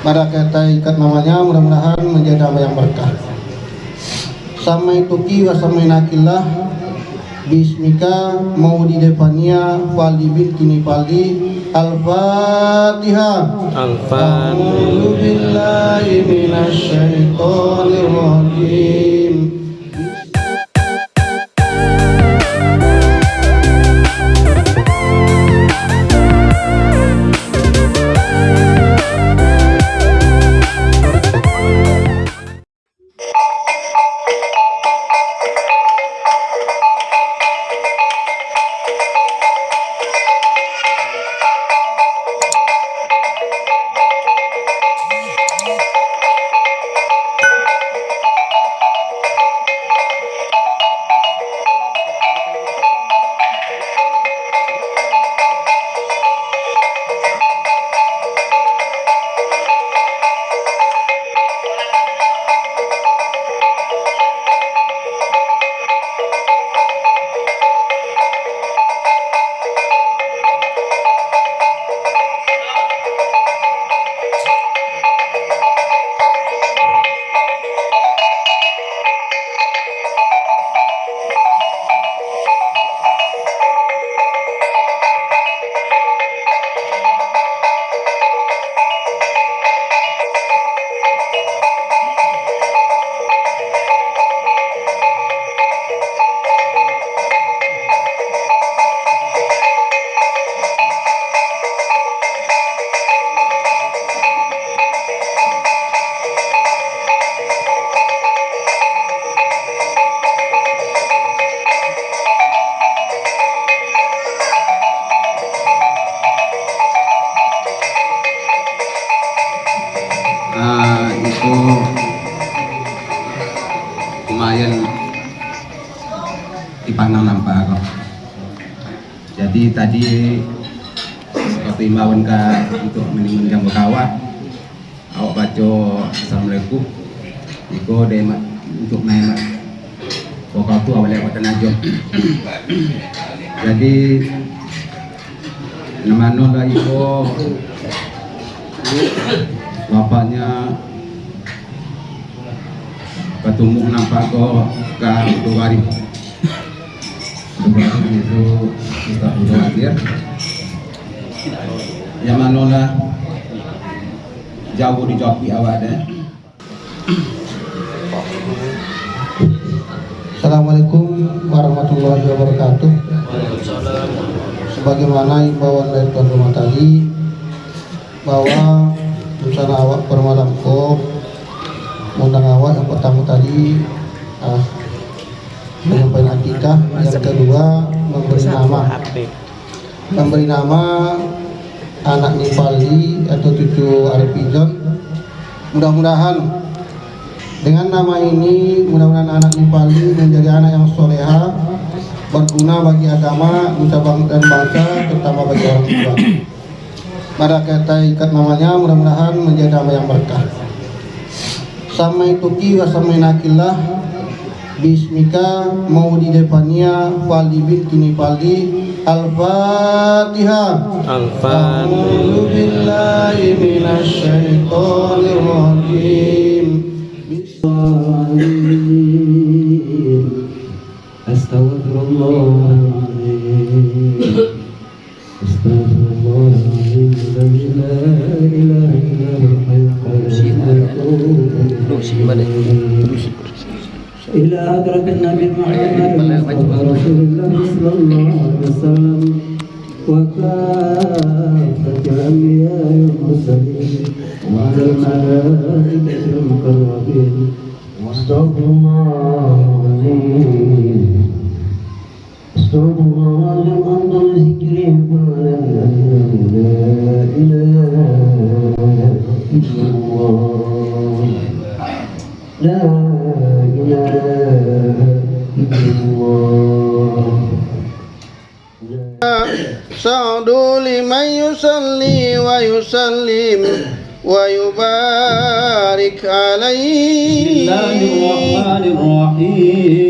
pada kita ikat namanya mudah-mudahan menjadi nama yang berkah. Samai tuki wa samai nakillah bismika mau di depannya fali bintini fali al-fatihah Al-Fatihah. A'udzu billahi minasyaitonir rajim tadi seperti imbauan ke untuk menimbun yang berkawah, awak baca assalamualaikum. Iko de untuk main pokok tu awal lewat tenajum. Jadi nama nol iko bapaknya ketumbuh nampak kok ke Dugari Itu yang manolah jauh deh Assalamualaikum warahmatullahi wabarakatuh. Sebagaimana imbauan dari tuan rumah tadi bahwa rencana awak bermalam ko undang awak yang pertama tadi ah, penyampaian akikah yang kedua memberi nama. memberi nama anak Nipali atau cucu Arif Ijon mudah-mudahan dengan nama ini mudah-mudahan anak Nipali menjadi anak yang soleha berguna bagi agama, nusa dan bangsa terutama bagi orang tua. Pada kita ikat namanya mudah-mudahan menjadi nama yang berkah. Samai tuki wa samai nakillah bismika mau di depannya fali bintini fali al-fatihah Al-Fatihah. A'udzu billahi سعدوا لمن يصلي ويسلم ويبارك عليه. بسم الله الرحمن الرحيم.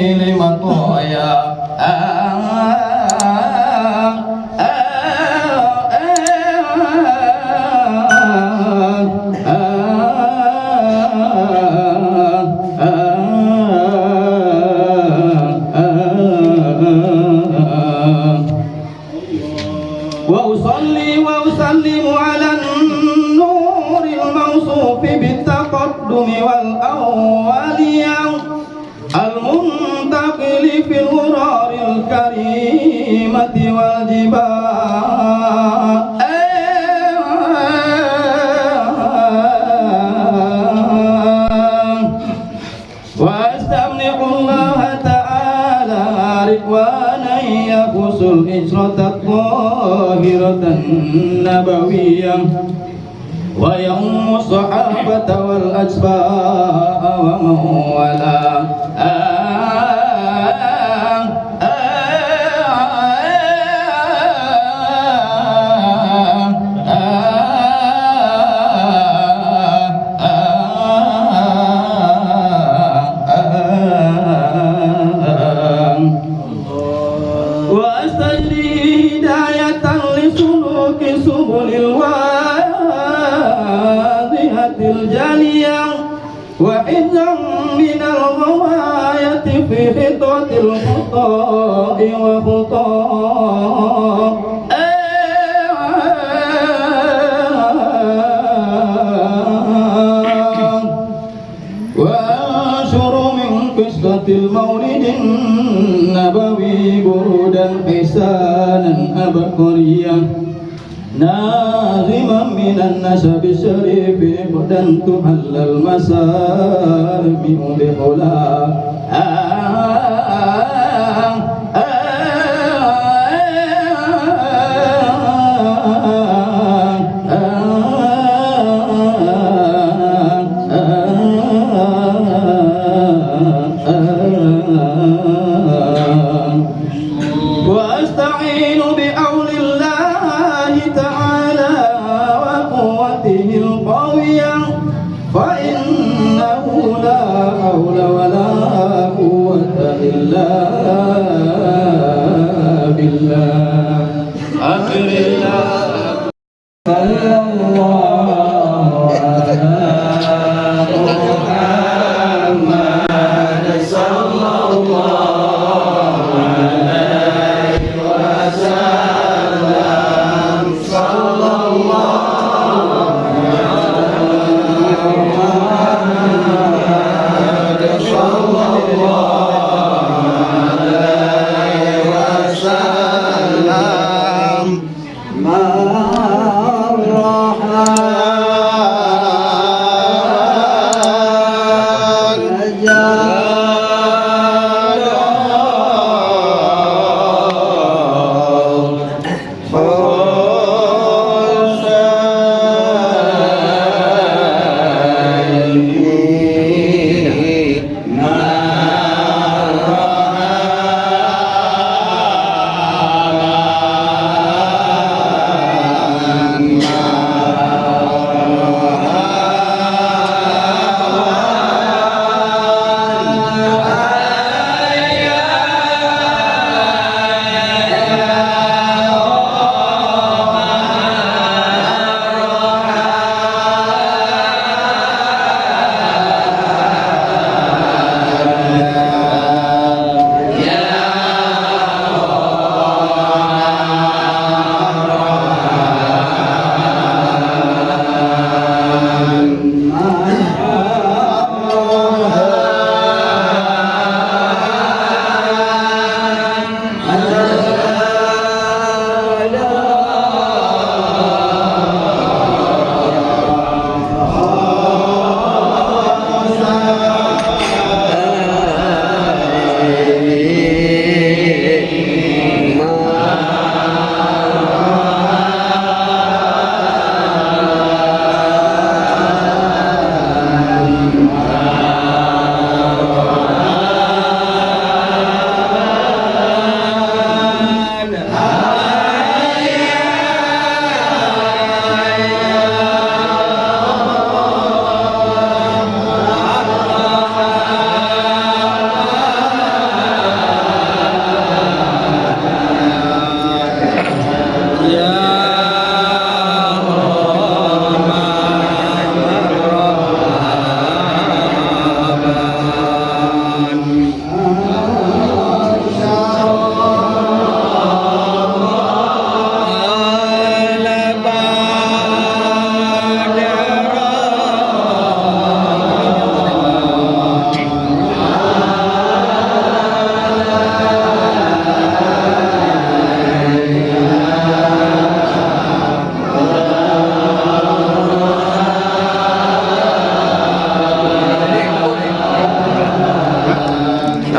واستمنح الله تعالى رضوانا يقص الهجرة الطاهرة النبوية. ويوم الصحابة والأتباع ومن والاه الخطاء وخطاء وأنشر من قصة المولد النبوي برودا حسانا أبقريا ناظما من النسب الشريف قدا تحل المسامع بحلا 감사 합. Yeah.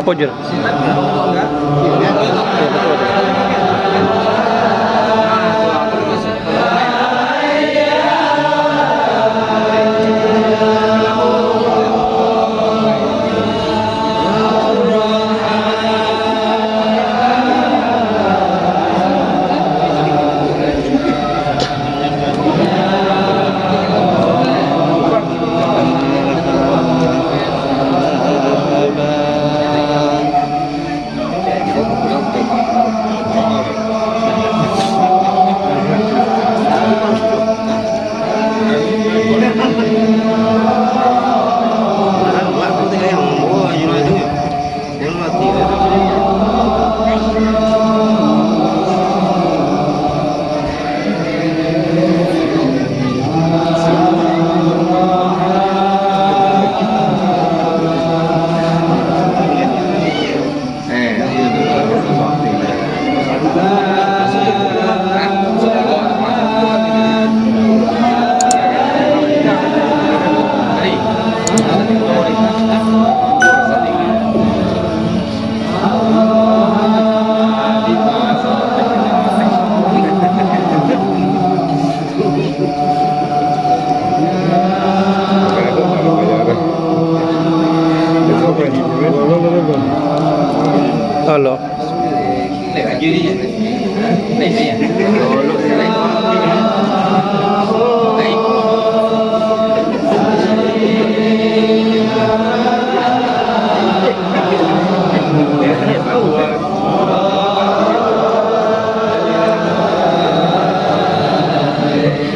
Apa Jur?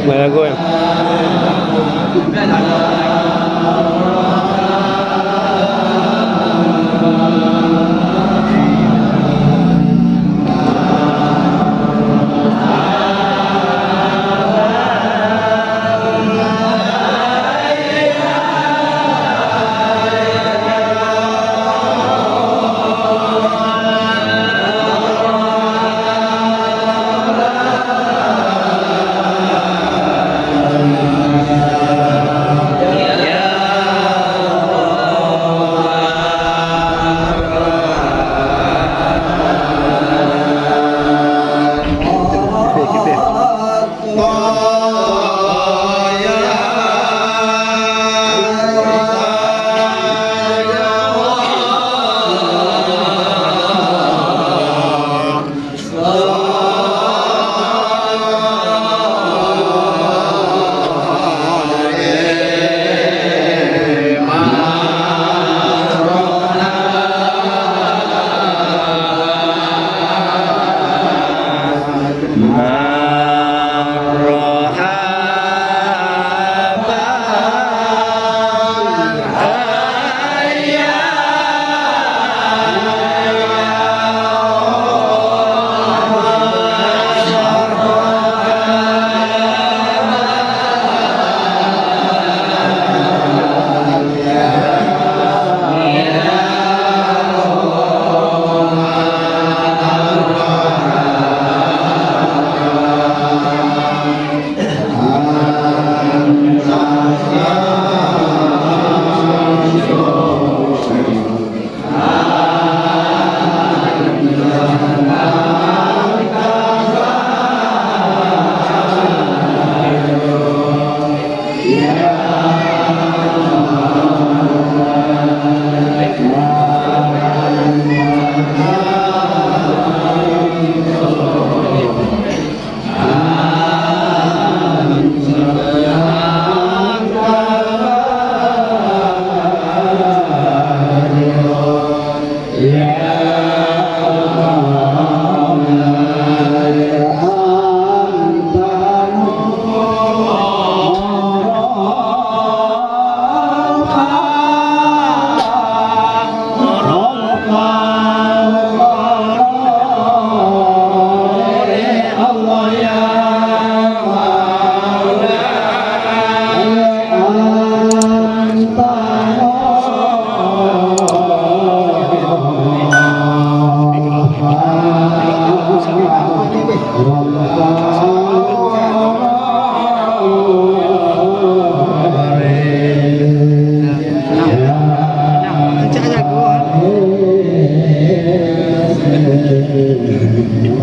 Malagoy.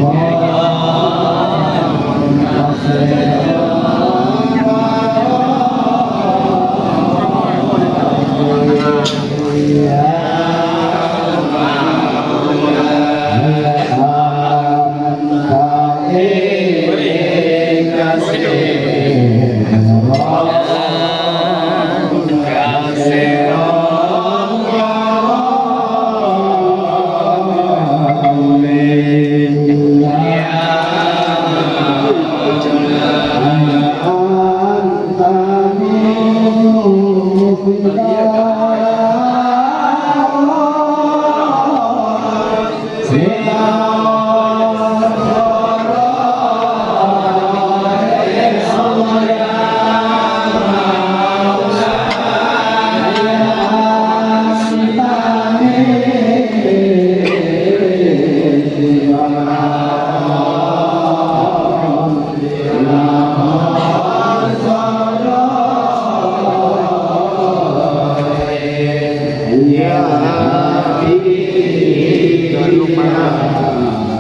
Yeah. Alamos lupa